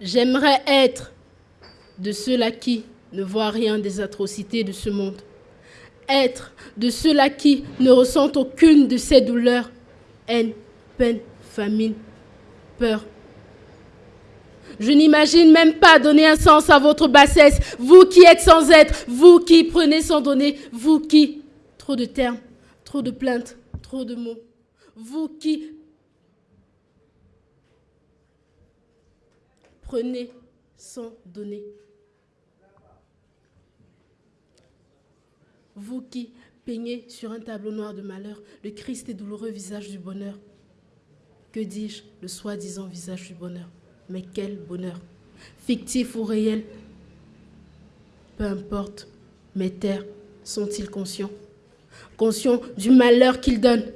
J'aimerais être de ceux-là qui ne voient rien des atrocités de ce monde. Être de ceux-là qui ne ressentent aucune de ces douleurs, haine, peine, famine, peur. Je n'imagine même pas donner un sens à votre bassesse, vous qui êtes sans être, vous qui prenez sans donner, vous qui... Trop de termes, trop de plaintes, trop de mots. Vous qui prenez sans donner. Vous qui peignez sur un tableau noir de malheur le Christ et douloureux visage du bonheur. Que dis-je, le soi-disant visage du bonheur? Mais quel bonheur Fictif ou réel Peu importe, mes terres sont-ils conscients? Conscients du malheur qu'ils donnent,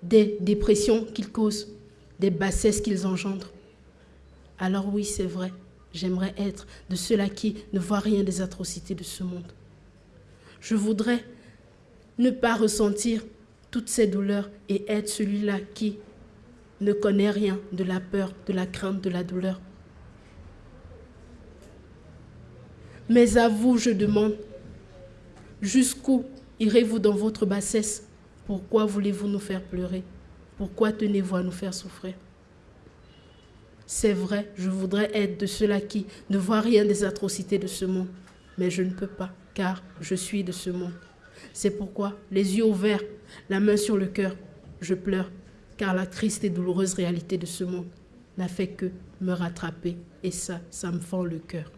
des dépressions qu'ils causent, des bassesses qu'ils engendrent Alors oui, c'est vrai, j'aimerais être de ceux-là qui ne voient rien des atrocités de ce monde. Je voudrais ne pas ressentir toutes ces douleurs et être celui-là qui ne connaît rien de la peur, de la crainte, de la douleur. Mais à vous, je demande, jusqu'où irez-vous dans votre bassesse? Pourquoi voulez-vous nous faire pleurer? Pourquoi tenez-vous à nous faire souffrir? C'est vrai, je voudrais être de ceux-là qui ne voient rien des atrocités de ce monde, mais je ne peux pas, car je suis de ce monde. C'est pourquoi, les yeux ouverts, la main sur le cœur, je pleure, car la triste et douloureuse réalité de ce monde n'a fait que me rattraper, et ça, ça me fend le cœur.